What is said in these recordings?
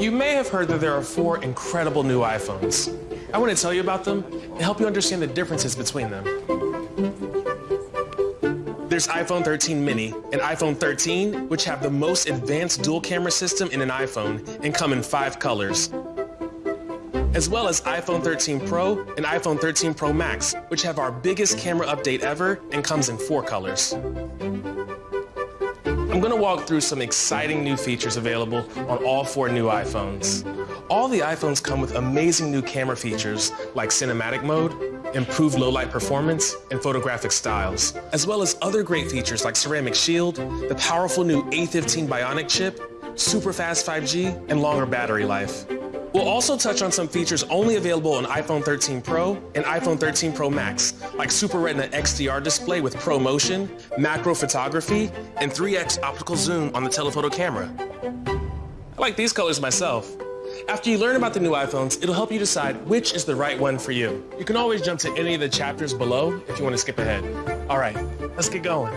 You may have heard that there are four incredible new iPhones. I want to tell you about them and help you understand the differences between them. There's iPhone 13 mini and iPhone 13, which have the most advanced dual camera system in an iPhone and come in five colors. As well as iPhone 13 Pro and iPhone 13 Pro Max, which have our biggest camera update ever and comes in four colors. I'm gonna walk through some exciting new features available on all four new iPhones. All the iPhones come with amazing new camera features like cinematic mode, improved low light performance, and photographic styles, as well as other great features like ceramic shield, the powerful new A15 Bionic chip, super fast 5G, and longer battery life. We'll also touch on some features only available on iPhone 13 Pro and iPhone 13 Pro Max, like Super Retina XDR display with ProMotion, macro photography, and 3x optical zoom on the telephoto camera. I like these colors myself. After you learn about the new iPhones, it'll help you decide which is the right one for you. You can always jump to any of the chapters below if you want to skip ahead. All right, let's get going.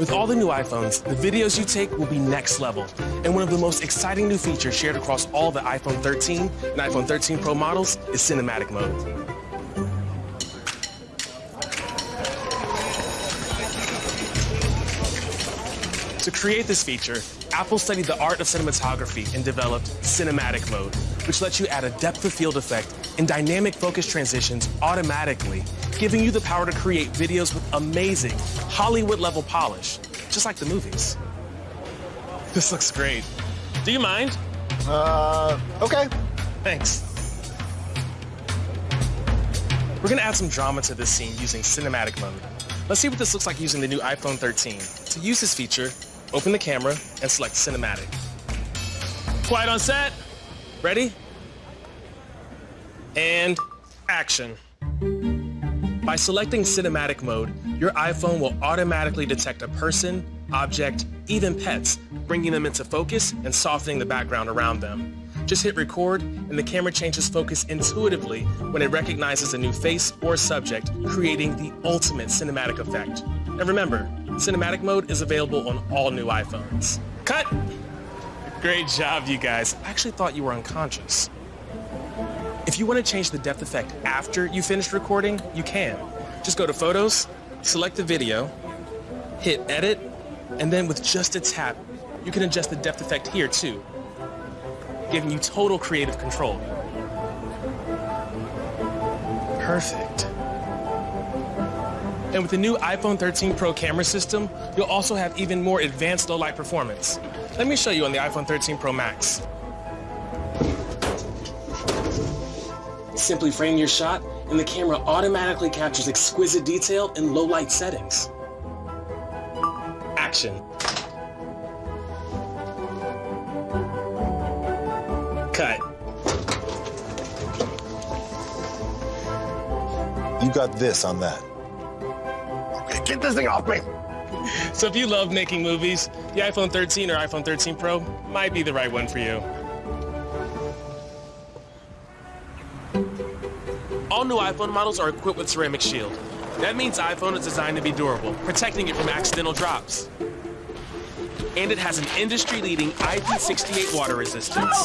With all the new iPhones, the videos you take will be next level. And one of the most exciting new features shared across all the iPhone 13 and iPhone 13 Pro models is cinematic mode. To create this feature, Apple studied the art of cinematography and developed cinematic mode, which lets you add a depth of field effect and dynamic focus transitions automatically, giving you the power to create videos with amazing Hollywood-level polish, just like the movies. This looks great. Do you mind? Uh, okay. Thanks. We're gonna add some drama to this scene using cinematic mode. Let's see what this looks like using the new iPhone 13. To use this feature, open the camera and select cinematic. Quiet on set. Ready? And action. By selecting cinematic mode, your iPhone will automatically detect a person, object, even pets, bringing them into focus and softening the background around them. Just hit record and the camera changes focus intuitively when it recognizes a new face or subject, creating the ultimate cinematic effect. And remember, cinematic mode is available on all new iPhones. Cut! Great job, you guys. I actually thought you were unconscious. If you want to change the depth effect after you finished recording, you can. Just go to Photos, select the video, hit Edit, and then with just a tap, you can adjust the depth effect here too, giving you total creative control. Perfect. And with the new iPhone 13 Pro camera system, you'll also have even more advanced low light performance. Let me show you on the iPhone 13 Pro Max. Simply frame your shot and the camera automatically captures exquisite detail in low light settings. Action. Cut. You got this on that. Okay, get this thing off me. So if you love making movies, the iPhone 13 or iPhone 13 Pro might be the right one for you. All new iPhone models are equipped with Ceramic Shield. That means iPhone is designed to be durable, protecting it from accidental drops. And it has an industry-leading IP68 water resistance.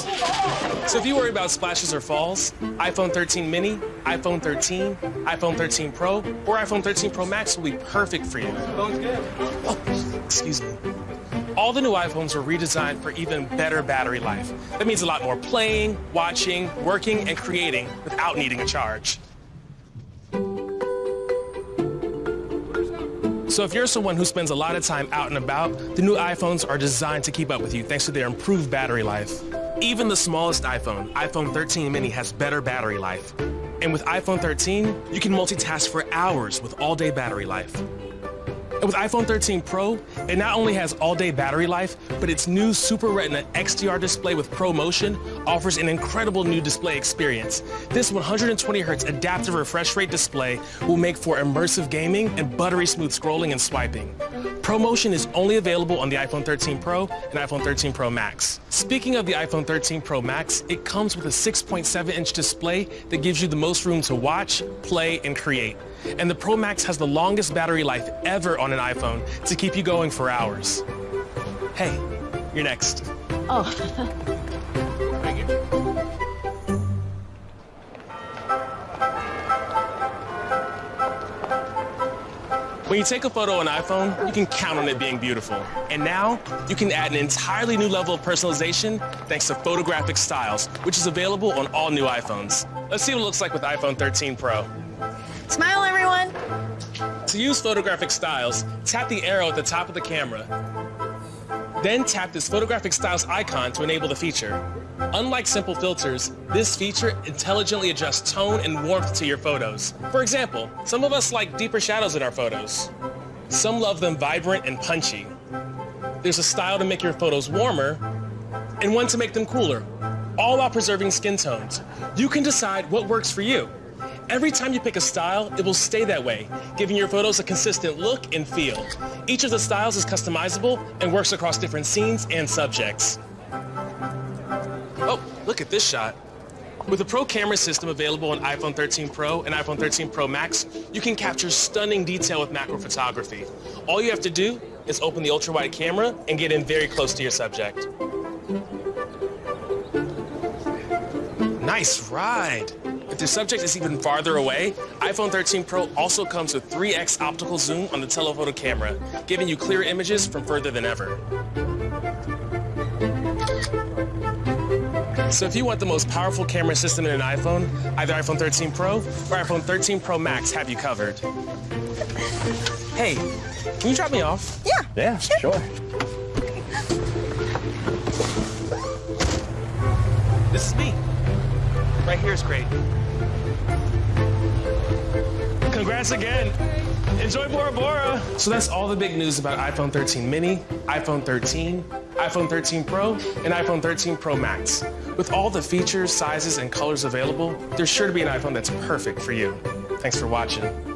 So if you worry about splashes or falls, iPhone 13 mini, iPhone 13, iPhone 13 Pro, or iPhone 13 Pro Max will be perfect for you. Oh, excuse me. All the new iPhones were redesigned for even better battery life. That means a lot more playing, watching, working, and creating without needing a charge. So if you're someone who spends a lot of time out and about, the new iPhones are designed to keep up with you thanks to their improved battery life. Even the smallest iPhone, iPhone 13 mini, has better battery life. And with iPhone 13, you can multitask for hours with all-day battery life. With iPhone 13 Pro, it not only has all-day battery life, but its new Super Retina XDR display with ProMotion offers an incredible new display experience. This 120Hz adaptive refresh rate display will make for immersive gaming and buttery smooth scrolling and swiping. ProMotion is only available on the iPhone 13 Pro and iPhone 13 Pro Max. Speaking of the iPhone 13 Pro Max, it comes with a 6.7-inch display that gives you the most room to watch, play, and create. And the Pro Max has the longest battery life ever on an iPhone to keep you going for hours. Hey, you're next. Oh. When you take a photo on iPhone, you can count on it being beautiful. And now, you can add an entirely new level of personalization thanks to Photographic Styles, which is available on all new iPhones. Let's see what it looks like with iPhone 13 Pro. Smile, everyone. To use Photographic Styles, tap the arrow at the top of the camera. Then tap this Photographic Styles icon to enable the feature. Unlike simple filters, this feature intelligently adjusts tone and warmth to your photos. For example, some of us like deeper shadows in our photos. Some love them vibrant and punchy. There's a style to make your photos warmer and one to make them cooler, all while preserving skin tones. You can decide what works for you. Every time you pick a style, it will stay that way, giving your photos a consistent look and feel. Each of the styles is customizable and works across different scenes and subjects. Oh, look at this shot. With the Pro camera system available on iPhone 13 Pro and iPhone 13 Pro Max, you can capture stunning detail with macro photography. All you have to do is open the ultra-wide camera and get in very close to your subject. Nice ride. If the subject is even farther away, iPhone 13 Pro also comes with 3x optical zoom on the telephoto camera, giving you clearer images from further than ever. So if you want the most powerful camera system in an iPhone, either iPhone 13 Pro or iPhone 13 Pro Max have you covered. Hey, can you drop me off? Yeah. Yeah, sure. This is me. Right here is great. Congrats again. Enjoy Bora Bora. So that's all the big news about iPhone 13 mini, iPhone 13, iPhone 13 Pro, and iPhone 13 Pro Max. With all the features, sizes, and colors available, there's sure to be an iPhone that's perfect for you. Thanks for watching.